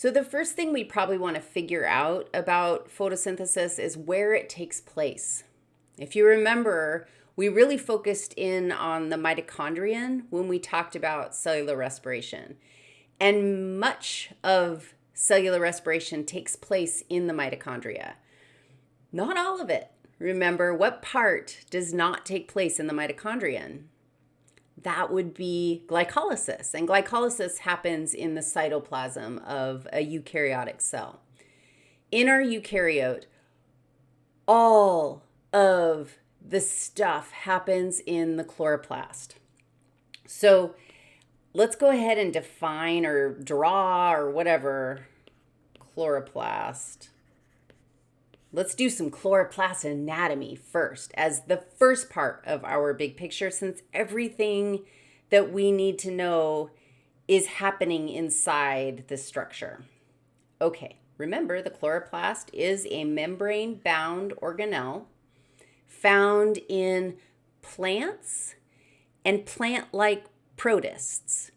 So the first thing we probably want to figure out about photosynthesis is where it takes place. If you remember, we really focused in on the mitochondrion when we talked about cellular respiration. And much of cellular respiration takes place in the mitochondria. Not all of it. Remember, what part does not take place in the mitochondrion? That would be glycolysis. And glycolysis happens in the cytoplasm of a eukaryotic cell. In our eukaryote, all of the stuff happens in the chloroplast. So let's go ahead and define or draw or whatever chloroplast. Let's do some chloroplast anatomy first as the first part of our big picture since everything that we need to know is happening inside the structure. Okay, remember the chloroplast is a membrane-bound organelle found in plants and plant-like protists.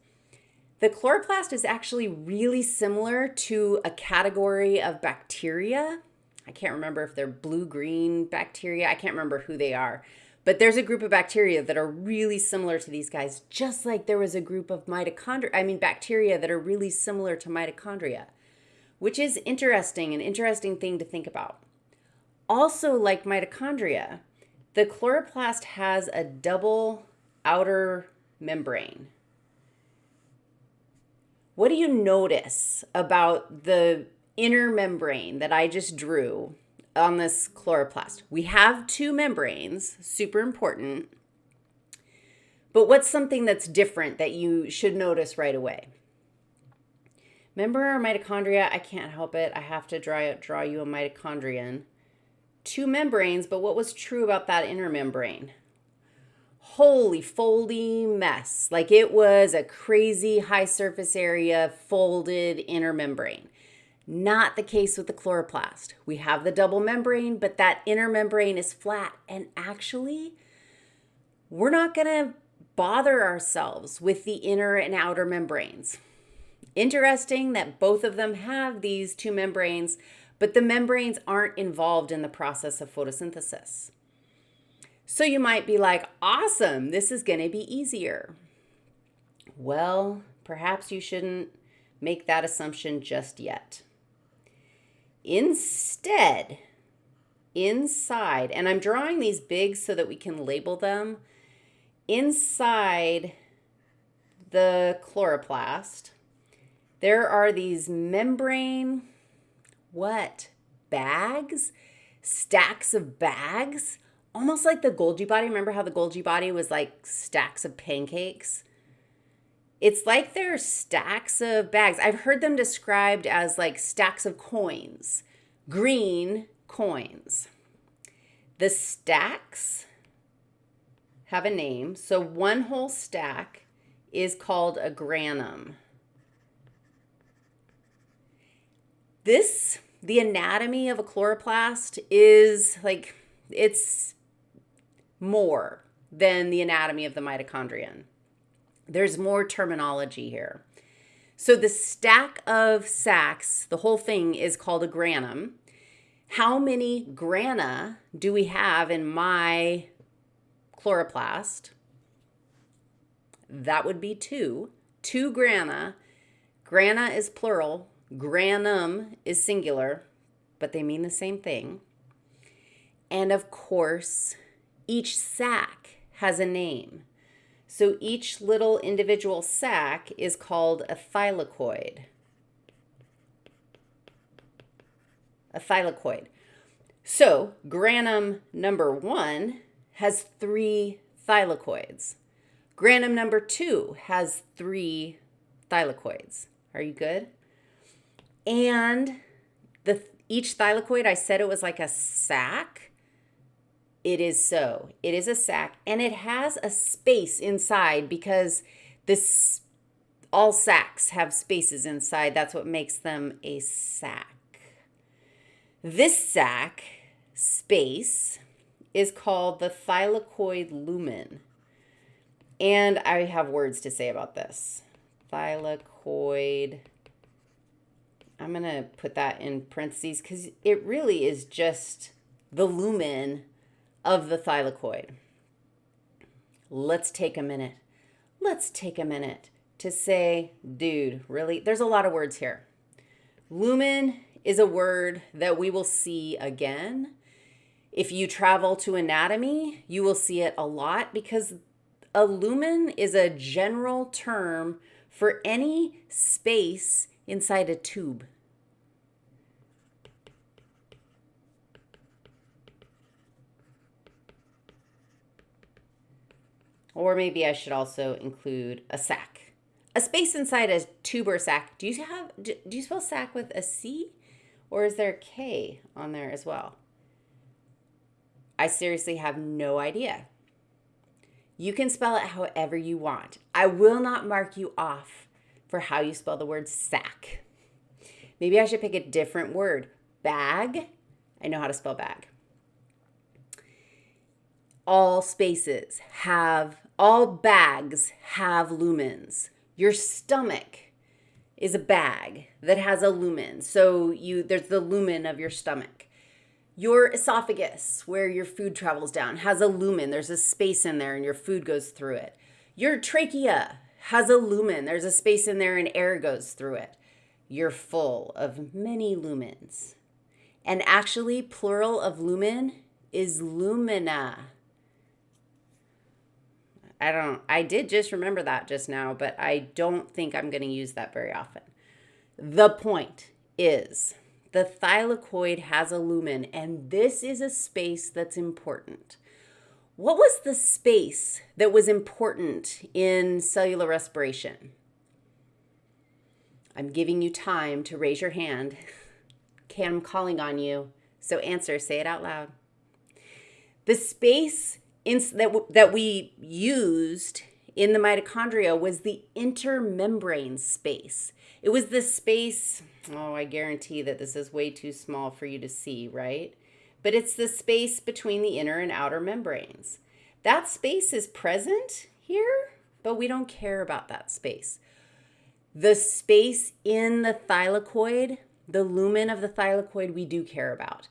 The chloroplast is actually really similar to a category of bacteria. I can't remember if they're blue-green bacteria. I can't remember who they are. But there's a group of bacteria that are really similar to these guys, just like there was a group of mitochondria, I mean bacteria that are really similar to mitochondria, which is interesting, an interesting thing to think about. Also like mitochondria, the chloroplast has a double outer membrane. What do you notice about the inner membrane that I just drew on this chloroplast? We have two membranes, super important. But what's something that's different that you should notice right away? Remember our mitochondria? I can't help it. I have to draw, draw you a mitochondrion. Two membranes, but what was true about that inner membrane? holy foldy mess. Like it was a crazy high surface area folded inner membrane. Not the case with the chloroplast. We have the double membrane, but that inner membrane is flat. And actually, we're not going to bother ourselves with the inner and outer membranes. Interesting that both of them have these two membranes, but the membranes aren't involved in the process of photosynthesis. So you might be like, awesome, this is going to be easier. Well, perhaps you shouldn't make that assumption just yet. Instead, inside, and I'm drawing these big so that we can label them, inside the chloroplast, there are these membrane, what, bags? Stacks of bags almost like the Golgi body. Remember how the Golgi body was like stacks of pancakes? It's like they're stacks of bags. I've heard them described as like stacks of coins, green coins. The stacks have a name. So one whole stack is called a granum. This, the anatomy of a chloroplast is like, it's more than the anatomy of the mitochondrion. There's more terminology here. So the stack of sacs, the whole thing is called a granum. How many grana do we have in my chloroplast? That would be two. Two grana. Grana is plural. Granum is singular, but they mean the same thing. And of course, each sac has a name. So each little individual sac is called a thylakoid. A thylakoid. So granum number one has three thylakoids. Granum number two has three thylakoids. Are you good? And the each thylakoid, I said it was like a sac. It is so. It is a sac and it has a space inside because this all sacks have spaces inside. That's what makes them a sac. This sac space is called the thylakoid lumen. And I have words to say about this. Thylakoid, I'm going to put that in parentheses because it really is just the lumen of the thylakoid. Let's take a minute. Let's take a minute to say, dude, really? There's a lot of words here. Lumen is a word that we will see again. If you travel to anatomy, you will see it a lot because a lumen is a general term for any space inside a tube. Or maybe I should also include a sac. A space inside a tube or sac. Do you have do, you spell sac with a C or is there a K on there as well? I seriously have no idea. You can spell it however you want. I will not mark you off for how you spell the word sack. Maybe I should pick a different word. Bag. I know how to spell bag. All spaces have, all bags have lumens. Your stomach is a bag that has a lumen. So you there's the lumen of your stomach. Your esophagus, where your food travels down, has a lumen. There's a space in there and your food goes through it. Your trachea has a lumen. There's a space in there and air goes through it. You're full of many lumens. And actually, plural of lumen is lumina. I don't, I did just remember that just now, but I don't think I'm going to use that very often. The point is the thylakoid has a lumen, and this is a space that's important. What was the space that was important in cellular respiration? I'm giving you time to raise your hand. I'm calling on you. So answer, say it out loud. The space that, that we used in the mitochondria was the intermembrane space. It was the space, oh, I guarantee that this is way too small for you to see, right? But it's the space between the inner and outer membranes. That space is present here, but we don't care about that space. The space in the thylakoid, the lumen of the thylakoid, we do care about.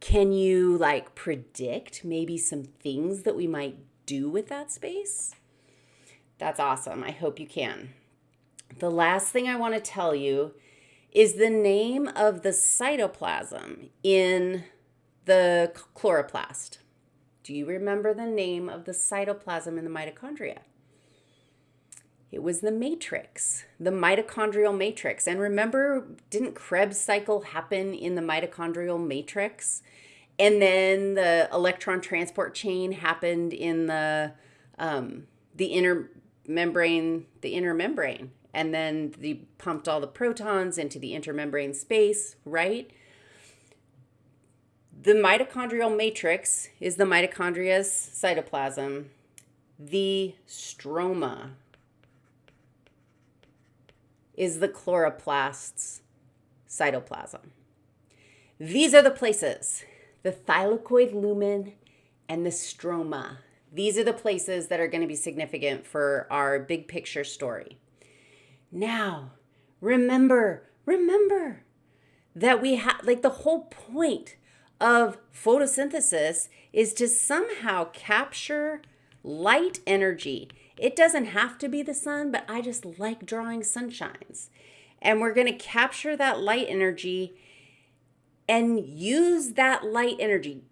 Can you like predict maybe some things that we might do with that space? That's awesome. I hope you can. The last thing I want to tell you is the name of the cytoplasm in the chloroplast. Do you remember the name of the cytoplasm in the mitochondria? It was the matrix, the mitochondrial matrix. And remember, didn't Krebs cycle happen in the mitochondrial matrix? And then the electron transport chain happened in the um, the inner membrane, the inner membrane, and then they pumped all the protons into the intermembrane space, right? The mitochondrial matrix is the mitochondria's cytoplasm. The stroma is the chloroplast's cytoplasm. These are the places, the thylakoid lumen and the stroma these are the places that are going to be significant for our big picture story. Now, remember, remember that we have, like, the whole point of photosynthesis is to somehow capture light energy. It doesn't have to be the sun, but I just like drawing sunshines. And we're going to capture that light energy and use that light energy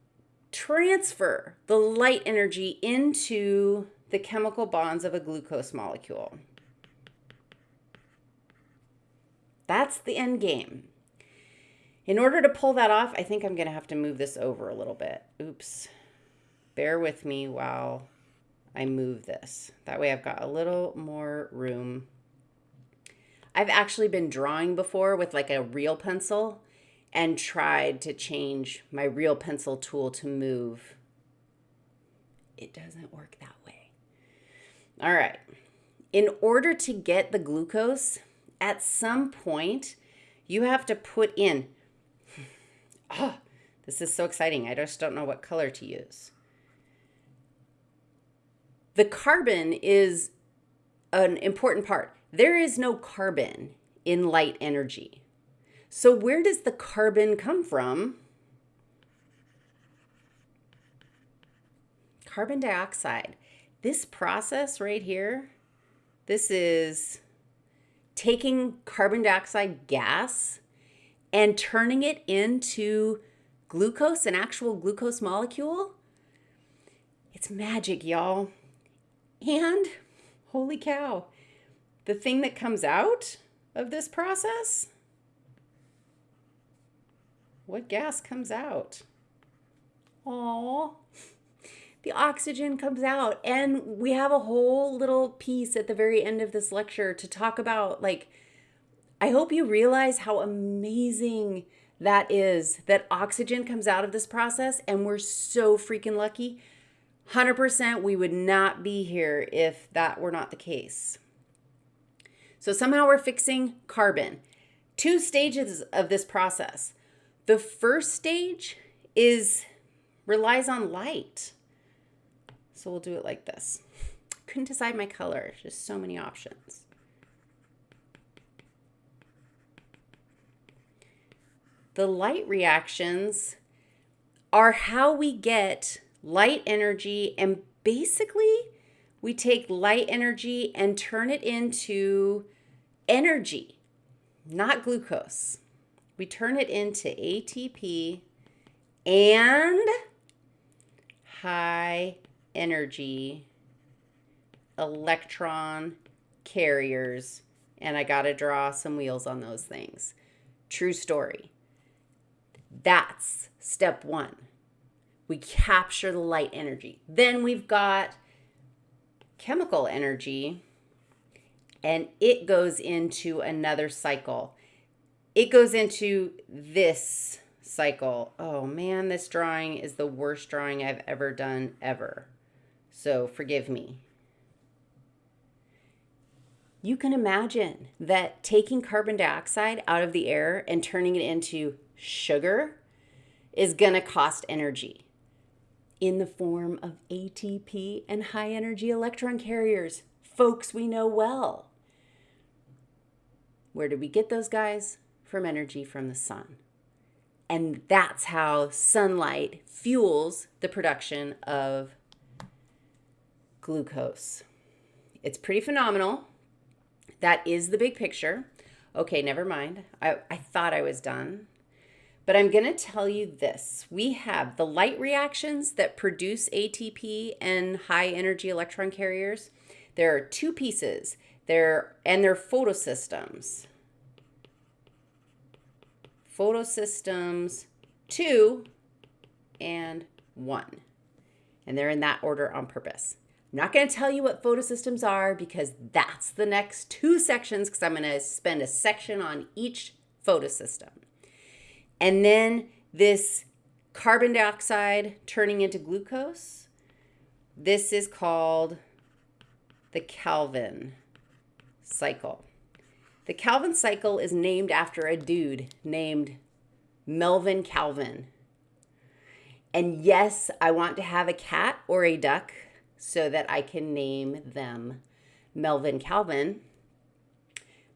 transfer the light energy into the chemical bonds of a glucose molecule. That's the end game. In order to pull that off, I think I'm going to have to move this over a little bit. Oops. Bear with me while I move this. That way I've got a little more room. I've actually been drawing before with like a real pencil and tried to change my real pencil tool to move. It doesn't work that way. All right. In order to get the glucose, at some point, you have to put in. Oh, this is so exciting. I just don't know what color to use. The carbon is an important part. There is no carbon in light energy. So, where does the carbon come from? Carbon dioxide. This process right here, this is taking carbon dioxide gas and turning it into glucose, an actual glucose molecule. It's magic, y'all. And holy cow, the thing that comes out of this process, what gas comes out? Oh, the oxygen comes out. And we have a whole little piece at the very end of this lecture to talk about like, I hope you realize how amazing that is that oxygen comes out of this process and we're so freaking lucky 100% we would not be here if that were not the case. So somehow we're fixing carbon. Two stages of this process. The first stage is relies on light. So we'll do it like this. Couldn't decide my color just so many options. The light reactions are how we get light energy and basically we take light energy and turn it into energy, not glucose. We turn it into ATP and high energy electron carriers. And I got to draw some wheels on those things. True story. That's step one. We capture the light energy. Then we've got chemical energy, and it goes into another cycle. It goes into this cycle. Oh man, this drawing is the worst drawing I've ever done ever. So forgive me. You can imagine that taking carbon dioxide out of the air and turning it into sugar is going to cost energy in the form of ATP and high energy electron carriers, folks we know well. Where did we get those guys? From energy from the sun. And that's how sunlight fuels the production of glucose. It's pretty phenomenal. That is the big picture. Okay, never mind. I, I thought I was done. But I'm going to tell you this. We have the light reactions that produce ATP and high energy electron carriers. There are two pieces. They're and they're photosystems. Photosystems 2 and 1. And they're in that order on purpose. I'm not going to tell you what photosystems are because that's the next two sections because I'm going to spend a section on each photosystem. And then this carbon dioxide turning into glucose, this is called the Calvin cycle. The Calvin cycle is named after a dude named Melvin Calvin. And yes, I want to have a cat or a duck so that I can name them Melvin Calvin.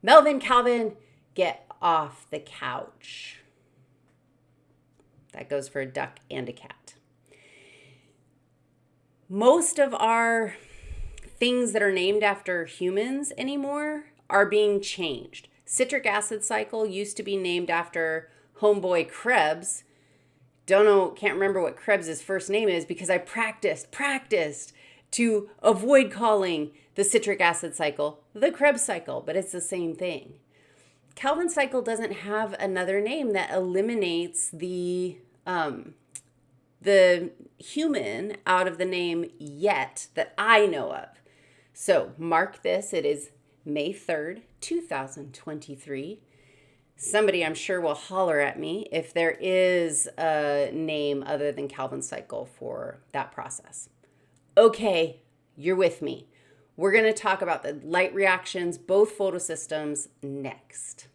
Melvin Calvin, get off the couch. That goes for a duck and a cat. Most of our things that are named after humans anymore are being changed. Citric acid cycle used to be named after homeboy Krebs. Don't know, can't remember what Krebs's first name is because I practiced, practiced to avoid calling the citric acid cycle the Krebs cycle, but it's the same thing. Calvin cycle doesn't have another name that eliminates the um, the human out of the name yet that I know of. So mark this. It is May 3rd, 2023. Somebody I'm sure will holler at me if there is a name other than Calvin cycle for that process. Okay, you're with me. We're going to talk about the light reactions, both photosystems, next.